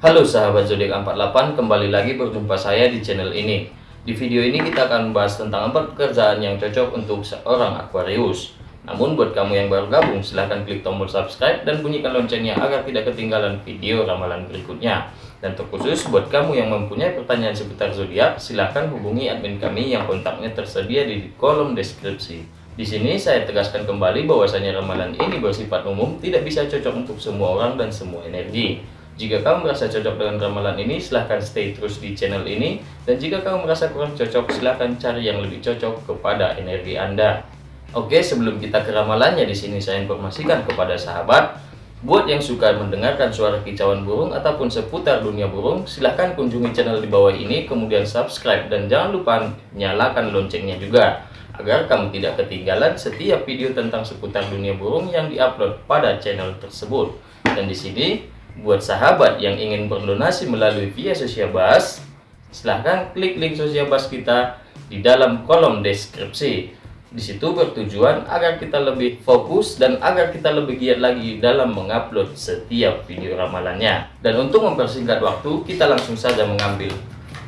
Halo sahabat zodiak 48, kembali lagi berjumpa saya di channel ini. Di video ini kita akan membahas tentang empat pekerjaan yang cocok untuk seorang Aquarius. Namun buat kamu yang baru gabung, silahkan klik tombol subscribe dan bunyikan loncengnya agar tidak ketinggalan video ramalan berikutnya. Dan terkhusus buat kamu yang mempunyai pertanyaan seputar zodiak, silahkan hubungi admin kami yang kontaknya tersedia di kolom deskripsi. Di sini saya tegaskan kembali bahwasanya ramalan ini bersifat umum, tidak bisa cocok untuk semua orang dan semua energi. Jika kamu merasa cocok dengan ramalan ini, silahkan stay terus di channel ini. Dan jika kamu merasa kurang cocok, silahkan cari yang lebih cocok kepada energi Anda. Oke, sebelum kita ke ramalannya, di sini saya informasikan kepada sahabat, buat yang suka mendengarkan suara kicauan burung ataupun seputar dunia burung, silahkan kunjungi channel di bawah ini, kemudian subscribe, dan jangan lupa nyalakan loncengnya juga agar kamu tidak ketinggalan setiap video tentang seputar dunia burung yang diupload pada channel tersebut. Dan di sini Buat sahabat yang ingin berdonasi melalui via sosial bas, silahkan klik link sosial bas kita di dalam kolom deskripsi. Di situ bertujuan agar kita lebih fokus dan agar kita lebih giat lagi dalam mengupload setiap video ramalannya. Dan untuk mempersingkat waktu, kita langsung saja mengambil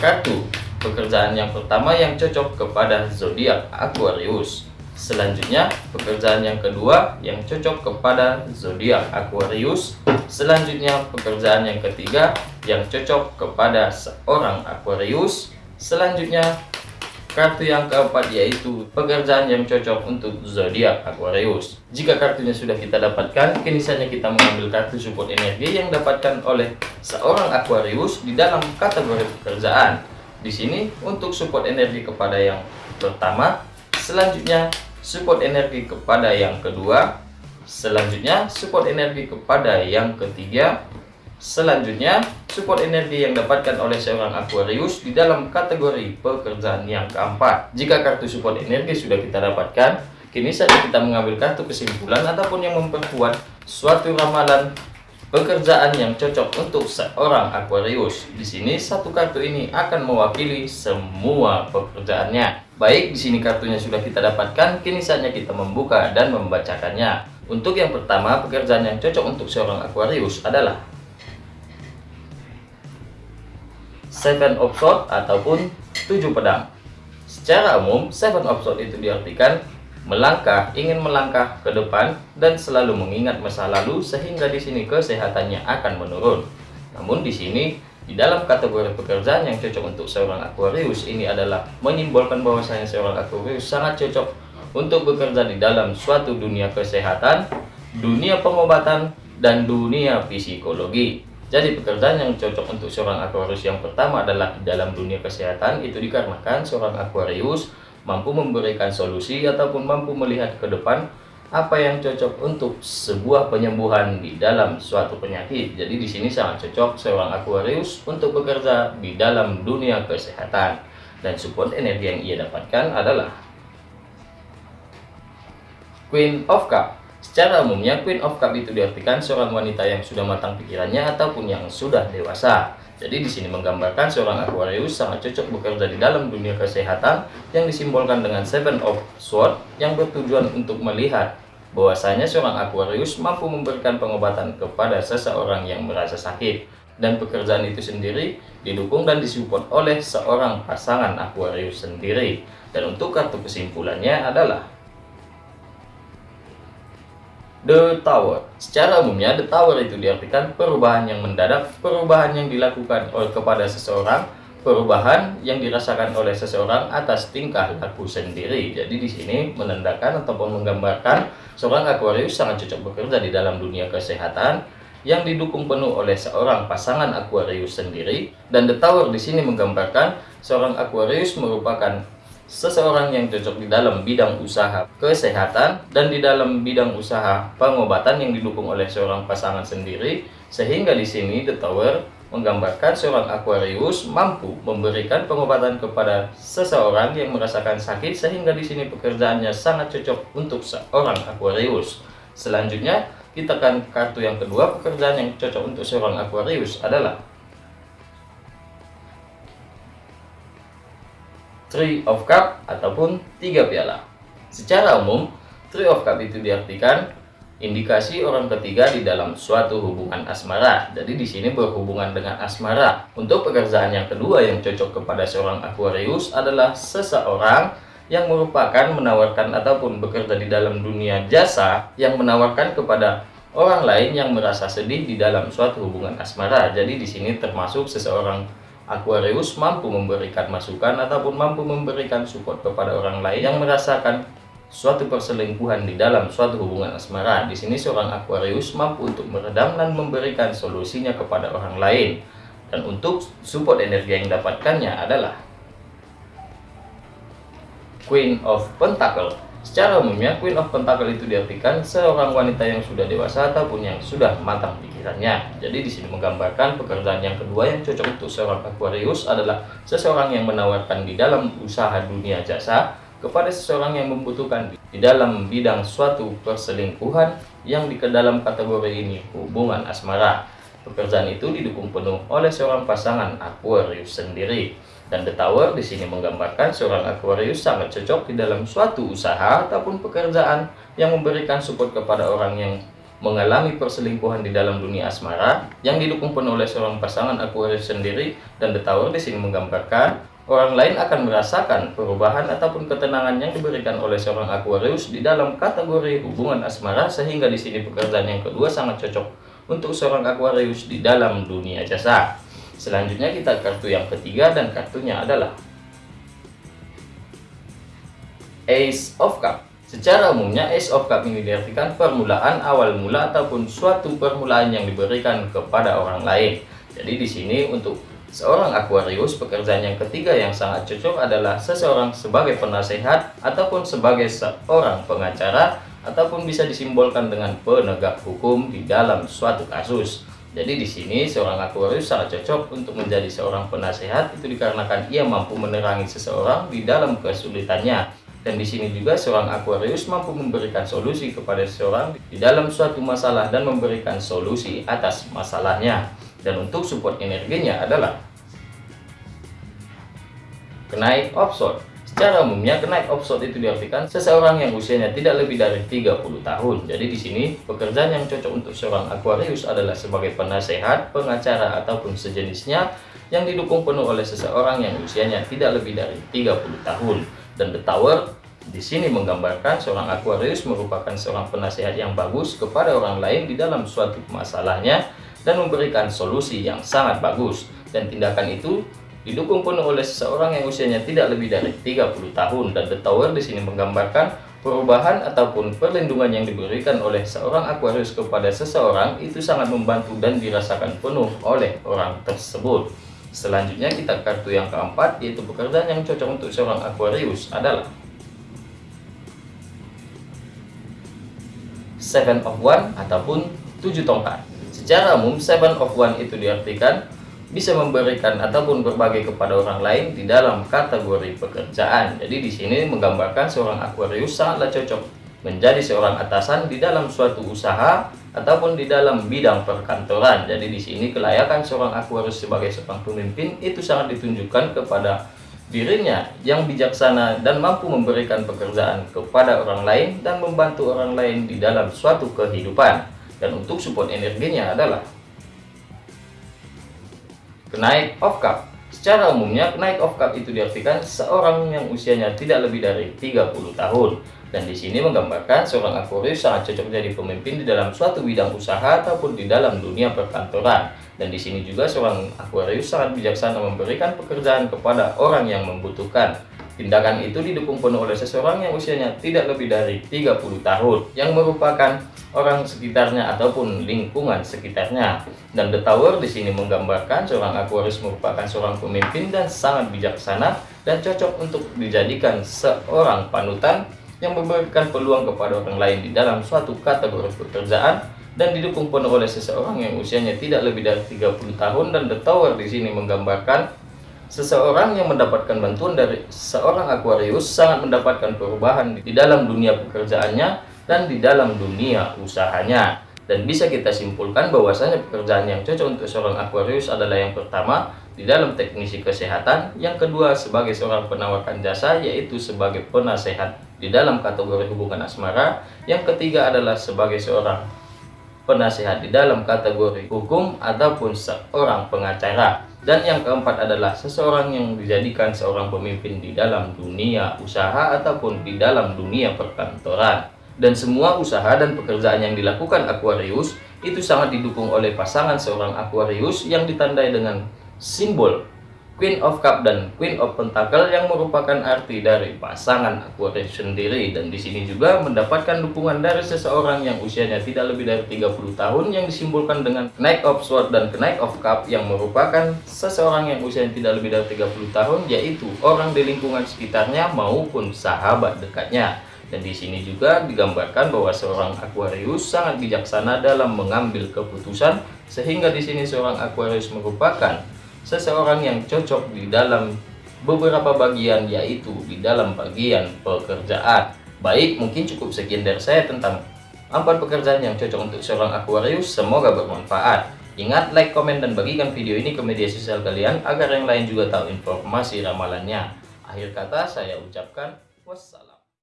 kartu pekerjaan yang pertama yang cocok kepada zodiak Aquarius. Selanjutnya, pekerjaan yang kedua yang cocok kepada zodiak Aquarius. Selanjutnya, pekerjaan yang ketiga yang cocok kepada seorang Aquarius. Selanjutnya, kartu yang keempat yaitu pekerjaan yang cocok untuk zodiak Aquarius. Jika kartunya sudah kita dapatkan, kini saja kita mengambil kartu support energi yang dapatkan oleh seorang Aquarius di dalam kategori pekerjaan. Di sini untuk support energi kepada yang pertama Selanjutnya, support energi kepada yang kedua. Selanjutnya, support energi kepada yang ketiga. Selanjutnya, support energi yang dapatkan oleh seorang Aquarius di dalam kategori pekerjaan yang keempat. Jika kartu support energi sudah kita dapatkan, kini saja kita mengambil kartu kesimpulan ataupun yang memperkuat suatu ramalan Pekerjaan yang cocok untuk seorang Aquarius. Di sini satu kartu ini akan mewakili semua pekerjaannya. Baik, di sini kartunya sudah kita dapatkan, kini saatnya kita membuka dan membacakannya. Untuk yang pertama, pekerjaan yang cocok untuk seorang Aquarius adalah Seven of Swords ataupun tujuh pedang. Secara umum, Seven of Swords itu diartikan melangkah, ingin melangkah ke depan dan selalu mengingat masa lalu sehingga di sini kesehatannya akan menurun. Namun di sini di dalam kategori pekerjaan yang cocok untuk seorang Aquarius ini adalah menyimbolkan bahwasanya seorang Aquarius sangat cocok untuk bekerja di dalam suatu dunia kesehatan, dunia pengobatan, dan dunia psikologi. Jadi pekerjaan yang cocok untuk seorang Aquarius yang pertama adalah di dalam dunia kesehatan itu dikarenakan seorang Aquarius mampu memberikan solusi ataupun mampu melihat ke depan apa yang cocok untuk sebuah penyembuhan di dalam suatu penyakit. Jadi di sini sangat cocok seorang Aquarius untuk bekerja di dalam dunia kesehatan. Dan support energi yang ia dapatkan adalah Queen of Cup. Secara umumnya Queen of Cup itu diartikan seorang wanita yang sudah matang pikirannya ataupun yang sudah dewasa. Jadi di sini menggambarkan seorang Aquarius sangat cocok bekerja di dalam dunia kesehatan yang disimbolkan dengan Seven of Swords yang bertujuan untuk melihat bahwasanya seorang Aquarius mampu memberikan pengobatan kepada seseorang yang merasa sakit dan pekerjaan itu sendiri didukung dan disupport oleh seorang pasangan Aquarius sendiri. Dan untuk kartu kesimpulannya adalah The Tower. Secara umumnya, The Tower itu diartikan perubahan yang mendadak, perubahan yang dilakukan oleh kepada seseorang, perubahan yang dirasakan oleh seseorang atas tingkah laku sendiri. Jadi di sini menandakan ataupun menggambarkan seorang Aquarius sangat cocok bekerja di dalam dunia kesehatan yang didukung penuh oleh seorang pasangan Aquarius sendiri. Dan The Tower di sini menggambarkan seorang Aquarius merupakan seseorang yang cocok di dalam bidang usaha kesehatan dan di dalam bidang usaha pengobatan yang didukung oleh seorang pasangan sendiri sehingga di sini The Tower menggambarkan seorang Aquarius mampu memberikan pengobatan kepada seseorang yang merasakan sakit sehingga di sini pekerjaannya sangat cocok untuk seorang Aquarius. Selanjutnya kita akan kartu yang kedua pekerjaan yang cocok untuk seorang Aquarius adalah Three of Cup ataupun tiga piala. Secara umum, Three of Cup itu diartikan indikasi orang ketiga di dalam suatu hubungan asmara. Jadi di sini berhubungan dengan asmara. Untuk pekerjaan yang kedua yang cocok kepada seorang Aquarius adalah seseorang yang merupakan menawarkan ataupun bekerja di dalam dunia jasa yang menawarkan kepada orang lain yang merasa sedih di dalam suatu hubungan asmara. Jadi di sini termasuk seseorang Aquarius mampu memberikan masukan ataupun mampu memberikan support kepada orang lain yang merasakan suatu perselingkuhan di dalam suatu hubungan asmara. Di sini seorang Aquarius mampu untuk meredam dan memberikan solusinya kepada orang lain. Dan untuk support energi yang didapatkannya adalah Queen of Pentacle. Secara umumnya, Queen of Pentacle itu diartikan seorang wanita yang sudah dewasa ataupun yang sudah matang pikirannya. Jadi di sini menggambarkan pekerjaan yang kedua yang cocok untuk seorang Aquarius adalah seseorang yang menawarkan di dalam usaha dunia jasa kepada seseorang yang membutuhkan di dalam bidang suatu perselingkuhan yang di dalam kategori ini hubungan asmara. Pekerjaan itu didukung penuh oleh seorang pasangan Aquarius sendiri. Dan The Tower di sini menggambarkan seorang Aquarius sangat cocok di dalam suatu usaha ataupun pekerjaan yang memberikan support kepada orang yang mengalami perselingkuhan di dalam dunia asmara yang didukung penuh oleh seorang pasangan Aquarius sendiri dan The Tower di sini menggambarkan Orang lain akan merasakan perubahan ataupun ketenangan yang diberikan oleh seorang Aquarius di dalam kategori hubungan asmara sehingga di sini pekerjaan yang kedua sangat cocok untuk seorang Aquarius di dalam dunia jasa. Selanjutnya kita kartu yang ketiga dan kartunya adalah Ace of Cup. Secara umumnya Ace of Cup ini diartikan permulaan awal mula ataupun suatu permulaan yang diberikan kepada orang lain. Jadi di sini untuk Seorang Aquarius, pekerjaan yang ketiga yang sangat cocok adalah seseorang sebagai penasehat ataupun sebagai seorang pengacara ataupun bisa disimbolkan dengan penegak hukum di dalam suatu kasus. Jadi di sini seorang Aquarius sangat cocok untuk menjadi seorang penasehat itu dikarenakan ia mampu menerangi seseorang di dalam kesulitannya. Dan di sini juga seorang Aquarius mampu memberikan solusi kepada seseorang di dalam suatu masalah dan memberikan solusi atas masalahnya. Dan untuk support energinya adalah kenaik offshore. Secara umumnya kenaik offshore itu diartikan seseorang yang usianya tidak lebih dari 30 tahun. Jadi di sini pekerjaan yang cocok untuk seorang Aquarius adalah sebagai penasehat, pengacara ataupun sejenisnya yang didukung penuh oleh seseorang yang usianya tidak lebih dari 30 tahun. Dan The Tower di sini menggambarkan seorang Aquarius merupakan seorang penasehat yang bagus kepada orang lain di dalam suatu masalahnya dan memberikan solusi yang sangat bagus. Dan tindakan itu didukung penuh oleh seseorang yang usianya tidak lebih dari 30 tahun. Dan The Tower di sini menggambarkan perubahan ataupun perlindungan yang diberikan oleh seorang Aquarius kepada seseorang itu sangat membantu dan dirasakan penuh oleh orang tersebut. Selanjutnya kita kartu yang keempat yaitu pekerjaan yang cocok untuk seorang Aquarius adalah Seven of One ataupun tujuh tongkat. Secara umum, seven of one itu diartikan bisa memberikan ataupun berbagi kepada orang lain di dalam kategori pekerjaan. Jadi di sini menggambarkan seorang Aquarius sangatlah cocok menjadi seorang atasan di dalam suatu usaha ataupun di dalam bidang perkantoran. Jadi di sini kelayakan seorang Aquarius sebagai seorang pemimpin itu sangat ditunjukkan kepada dirinya yang bijaksana dan mampu memberikan pekerjaan kepada orang lain dan membantu orang lain di dalam suatu kehidupan dan untuk support energinya adalah kenaik of cup. Secara umumnya kenaik of cup itu diartikan seorang yang usianya tidak lebih dari 30 tahun. Dan di sini menggambarkan seorang Aquarius sangat cocok menjadi pemimpin di dalam suatu bidang usaha ataupun di dalam dunia perkantoran. Dan di sini juga seorang Aquarius sangat bijaksana memberikan pekerjaan kepada orang yang membutuhkan Tindakan itu didukung penuh oleh seseorang yang usianya tidak lebih dari 30 tahun yang merupakan orang sekitarnya ataupun lingkungan sekitarnya. Dan The Tower di sini menggambarkan seorang Aquarius merupakan seorang pemimpin dan sangat bijaksana dan cocok untuk dijadikan seorang panutan yang memberikan peluang kepada orang lain di dalam suatu kategori pekerjaan dan didukung penuh oleh seseorang yang usianya tidak lebih dari 30 tahun dan The Tower di sini menggambarkan Seseorang yang mendapatkan bantuan dari seorang Aquarius sangat mendapatkan perubahan di dalam dunia pekerjaannya dan di dalam dunia usahanya. Dan bisa kita simpulkan bahwasanya pekerjaan yang cocok untuk seorang Aquarius adalah yang pertama di dalam teknisi kesehatan, yang kedua sebagai seorang penawarkan jasa yaitu sebagai penasehat di dalam kategori hubungan asmara. Yang ketiga adalah sebagai seorang penasehat di dalam kategori hukum ataupun seorang pengacara. Dan yang keempat adalah seseorang yang dijadikan seorang pemimpin di dalam dunia usaha ataupun di dalam dunia perkantoran. Dan semua usaha dan pekerjaan yang dilakukan Aquarius itu sangat didukung oleh pasangan seorang Aquarius yang ditandai dengan simbol Queen of Cup dan Queen of Pentacle yang merupakan arti dari pasangan Aquarius sendiri dan di sini juga mendapatkan dukungan dari seseorang yang usianya tidak lebih dari 30 tahun yang disimbolkan dengan Knight of Sword dan Knight of Cup yang merupakan seseorang yang usianya tidak lebih dari 30 tahun yaitu orang di lingkungan sekitarnya maupun sahabat dekatnya. Dan di sini juga digambarkan bahwa seorang Aquarius sangat bijaksana dalam mengambil keputusan sehingga di sini seorang Aquarius merupakan seseorang yang cocok di dalam beberapa bagian yaitu di dalam bagian pekerjaan. Baik, mungkin cukup sekian dari saya tentang empat pekerjaan yang cocok untuk seorang Aquarius. Semoga bermanfaat. Ingat, like, komen, dan bagikan video ini ke media sosial kalian agar yang lain juga tahu informasi ramalannya. Akhir kata saya ucapkan wassalam.